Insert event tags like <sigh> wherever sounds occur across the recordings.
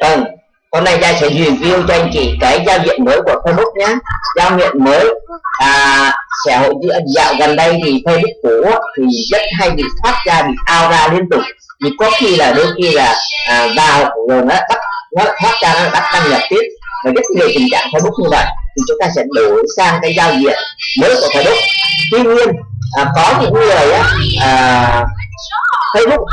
ừ. hôm nay gia sẽ review cho anh chị cái giao diện mới của Facebook nhé giao diện mới à, sẽ hội dạo gần đây thì Facebook cũ thì rất hay bị thoát ra bị ao ra liên tục. Vì có khi là đôi khi là à, vào rồi nó bắt nó thoát ra nó bắt đăng nhập tiếp. Và rất nhiều tình trạng Facebook như vậy. Thì chúng ta sẽ đổi sang cái giao diện mới của Facebook. Tuy nhiên à, có những người á à, Facebook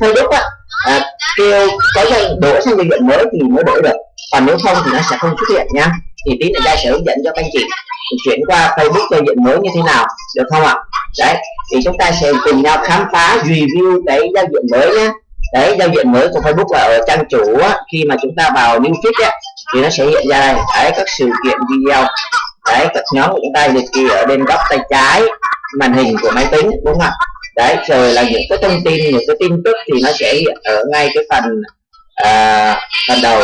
Facebook á à, kêu có dây đổi sang giao diện mới thì mới đổi được. Còn nếu không thì nó sẽ không xuất hiện nhá thì tí nữa đây sẽ hướng dẫn cho các anh chị chuyển qua Facebook giao diện mới như thế nào được không ạ? Đấy thì chúng ta sẽ cùng nhau khám phá review cái giao diện mới nhé. Đấy giao diện mới của Facebook là ở trang chủ á, khi mà chúng ta vào new feed á, thì nó sẽ hiện ra đây. Đấy các sự kiện video. Đấy các nhóm của chúng ta liệt kê ở bên góc tay trái màn hình của máy tính đúng không ạ? Đấy rồi là những cái thông tin những cái tin tức thì nó sẽ hiện ở ngay cái phần à, phần đầu.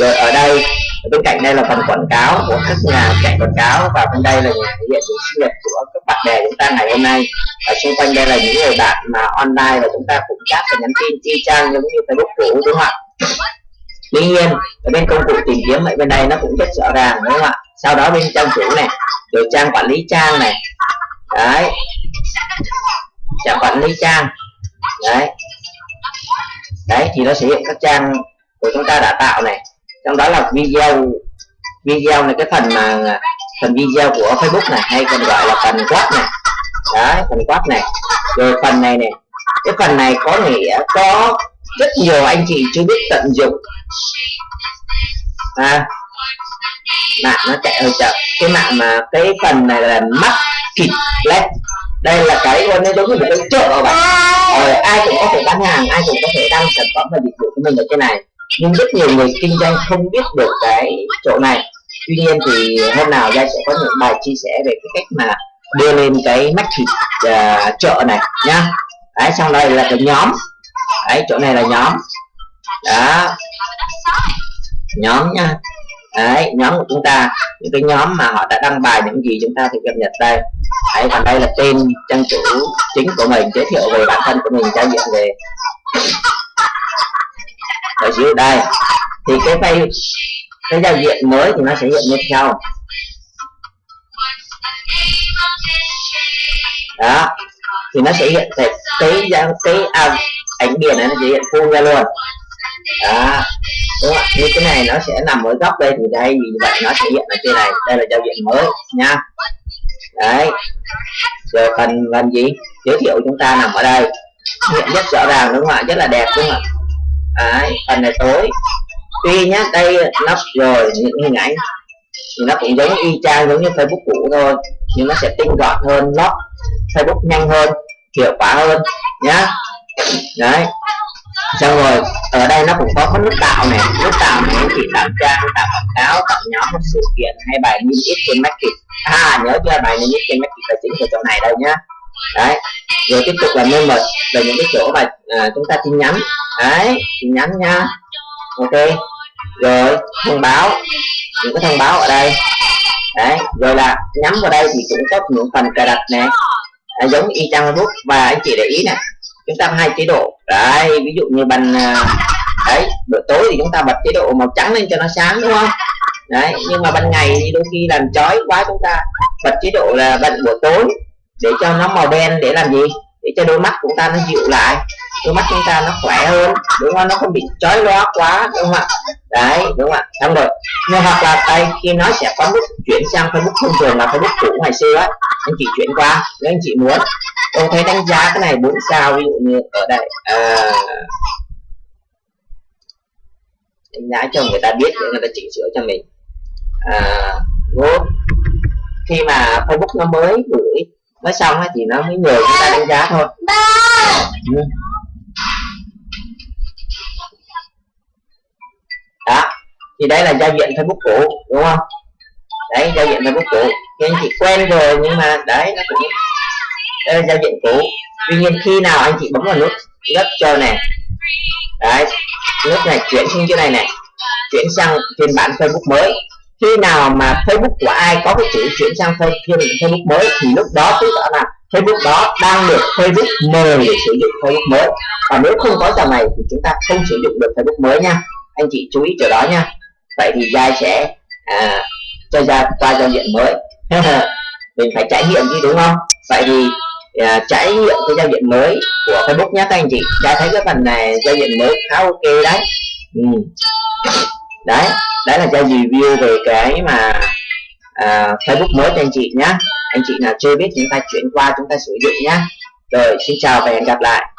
Rồi ở đây ở bên cạnh đây là phần quảng cáo của các nhà chạy quảng cáo và bên đây là nhà thể hiện sự sinh nhật của các bạn bè chúng ta ngày hôm nay. Và xung quanh đây là những người bạn mà online và chúng ta cũng chat và nhắn tin chi trang giống như facebook cũ đúng không ạ? Tuy nhiên ở bên công cụ tìm kiếm ở bên đây nó cũng rất rõ ràng đúng không ạ? Sau đó bên trang chủ này rồi trang quản lý trang này. Đấy trang quản lý trang. Đấy. Đấy, thì nó sẽ hiện các trang của chúng ta đã tạo này. Trong đó là video. Video này cái phần mà phần video của Facebook này, hay còn gọi là phần quát này. Đấy, phần quát này. Rồi phần này này. Cái phần này có nghĩa có rất nhiều anh chị chưa biết tận dụng. À mạng nó chạy hơi chậm. Cái mạng mà cái phần này là mắt kịch led đây là cái nó giống như một cái chợ bạn. Rồi ai cũng có thể bán hàng ai cũng có thể đăng sản phẩm và dịch vụ của mình ở trên này. Nhưng rất nhiều người kinh doanh không biết được cái chỗ này. Tuy nhiên thì hôm nào gia sẽ có những bài chia sẻ về cái cách mà đưa lên cái mắt thịt uh, chợ này nhá. Đấy xong đây là cái nhóm. Đấy chỗ này là nhóm. Đó. Nhóm nha đấy nhóm của chúng ta những cái nhóm mà họ đã đăng bài những gì chúng ta thì cập nhật đây. Đấy còn đây là tên trang chủ chính của mình giới thiệu về bản thân của mình giao diện về. Ở dưới đây thì cái page cái giao diện mới thì nó sẽ hiện như sau. Đó thì nó sẽ hiện cái cái cái à, ảnh biển này nó sẽ hiện full ra luôn. Đó đúng không như cái này nó sẽ nằm ở góc đây thì đây, vì vậy nó sẽ hiện ở trên này. Đây là giao diện mới, nha. Đấy. Rồi phần phần gì? Giới thiệu chúng ta nằm ở đây. Hiện rất rõ ràng, đúng không ạ? Rất là đẹp, đúng không ạ? Đấy, phần này tối. Tuy nhá, đây nó rồi, những hình ảnh thì nó cũng giống y chang giống như facebook cũ thôi, nhưng nó sẽ tinh gọn hơn nó facebook nhanh hơn, hiệu quả hơn, nhá. Đấy xong rồi ở đây nó cũng có cái nút tạo này. Nút tạo này anh chị tạo trang tạo quảng cáo tạo nhóm một sự kiện hay bài niêm yết trên market à nhớ chưa? Bài niêm yết trên market là chính ở chỗ này đâu nhá. Đấy. Rồi tiếp tục là member là những cái chỗ mà à, chúng ta tin nhắn. Đấy tin nhắn nha. Ok. Rồi thông báo. Những cái thông báo ở đây. Đấy rồi là nhắm vào đây thì cũng có những phần cài đặt này à, giống y chang facebook. Và anh chị để ý này chúng ta hai chế độ. Đấy, ví dụ như ban à, đấy buổi tối thì chúng ta bật chế độ màu trắng lên cho nó sáng, đúng không? Đấy, nhưng mà ban ngày thì đôi khi làm chói quá chúng ta bật chế độ là bật buổi tối để cho nó màu đen để làm gì? Để cho đôi mắt chúng ta nó dịu lại, đôi mắt chúng ta nó khỏe hơn, đúng không? Nó không bị chói lóa quá, đúng không ạ? Đấy, đúng không ạ? Xong rồi, nhưng hoặc là đây, khi nó sẽ có bước chuyển sang facebook thông thường là facebook cũ ngày xưa ấy anh chị chuyển qua, nếu anh chị muốn tôi thấy đánh giá cái này bốn sao ví dụ như ở đây à, đánh giá cho người ta biết để người ta chỉnh sửa cho mình. À, nốt khi mà facebook nó mới gửi mới xong ấy, thì nó mới nhờ chúng ta đánh giá thôi. Ừ. đó thì đây là giao diện facebook cũ đúng không? Đấy giao diện facebook cũ. Thì anh chị quen rồi nhưng mà đấy nó cũng đây là giao diện cũ. Tuy nhiên khi nào anh chị bấm vào nút gấp cho này đấy. Nút này chuyển sang chỗ này này chuyển sang phiên bản facebook mới. Khi nào mà facebook của ai có cái chữ chuyển sang phiên facebook mới thì lúc đó tức là Facebook đó đang được Facebook mời để sử dụng Facebook mới. Và nếu không có dòng này thì chúng ta không sử dụng được Facebook mới nha. Anh chị chú ý chỗ đó nha. Vậy thì giai sẽ à, cho ra qua giao diện mới. <laughs> Mình phải trải nghiệm chứ đúng không? Vậy thì à, trải nghiệm cái giao diện mới của Facebook nhé các anh chị. Đã thấy cái phần này giao diện mới khá ok đấy. Ừ. đấy đấy là giao review về cái mà à, Facebook mới cho anh chị nhé anh chị nào chưa biết chúng ta chuyển qua chúng ta sử dụng nhé rồi xin chào và hẹn gặp lại.